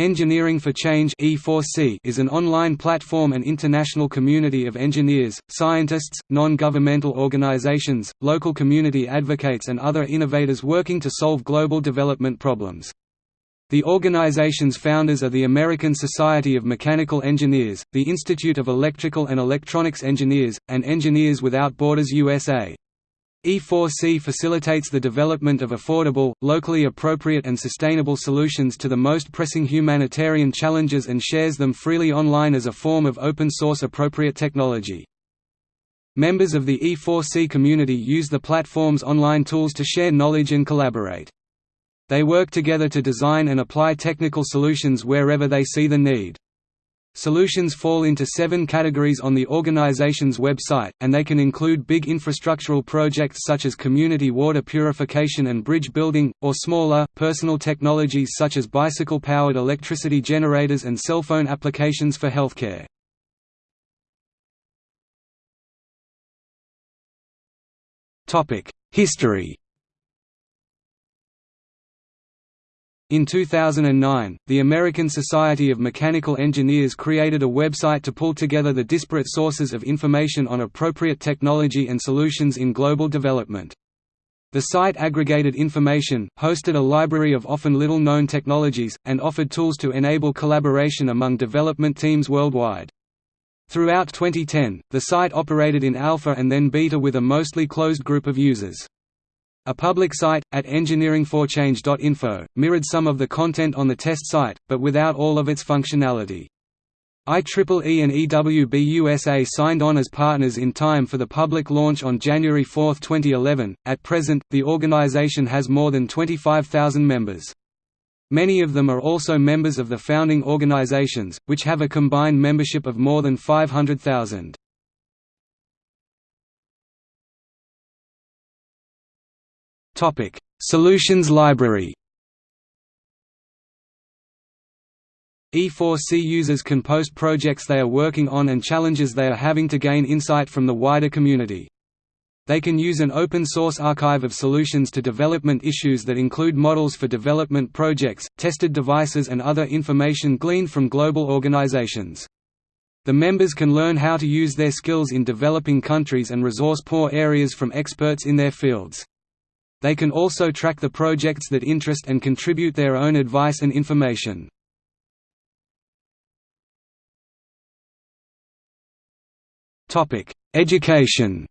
Engineering for Change is an online platform and international community of engineers, scientists, non-governmental organizations, local community advocates and other innovators working to solve global development problems. The organization's founders are the American Society of Mechanical Engineers, the Institute of Electrical and Electronics Engineers, and Engineers Without Borders USA. E4C facilitates the development of affordable, locally appropriate and sustainable solutions to the most pressing humanitarian challenges and shares them freely online as a form of open-source appropriate technology. Members of the E4C community use the platform's online tools to share knowledge and collaborate. They work together to design and apply technical solutions wherever they see the need. Solutions fall into seven categories on the organization's website, and they can include big infrastructural projects such as community water purification and bridge building, or smaller, personal technologies such as bicycle-powered electricity generators and cell phone applications for healthcare. History In 2009, the American Society of Mechanical Engineers created a website to pull together the disparate sources of information on appropriate technology and solutions in global development. The site aggregated information, hosted a library of often little-known technologies, and offered tools to enable collaboration among development teams worldwide. Throughout 2010, the site operated in alpha and then beta with a mostly closed group of users. A public site, at engineeringforchange.info, mirrored some of the content on the test site, but without all of its functionality. IEEE and EWB USA signed on as partners in time for the public launch on January 4, 2011. At present, the organization has more than 25,000 members. Many of them are also members of the founding organizations, which have a combined membership of more than 500,000. Topic: Solutions Library. E4C users can post projects they are working on and challenges they are having to gain insight from the wider community. They can use an open-source archive of solutions to development issues that include models for development projects, tested devices and other information gleaned from global organizations. The members can learn how to use their skills in developing countries and resource-poor areas from experts in their fields. They can also track the projects that interest and contribute their own advice and information. Education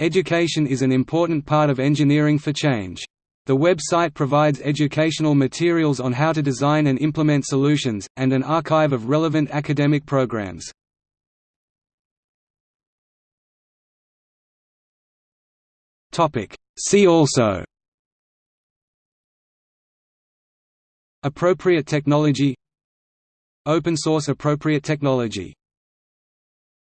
Education is an important part of engineering for change. The website provides educational materials on how to design and implement solutions, and an archive of relevant academic programs. Topic. See also. Appropriate technology. Open source appropriate technology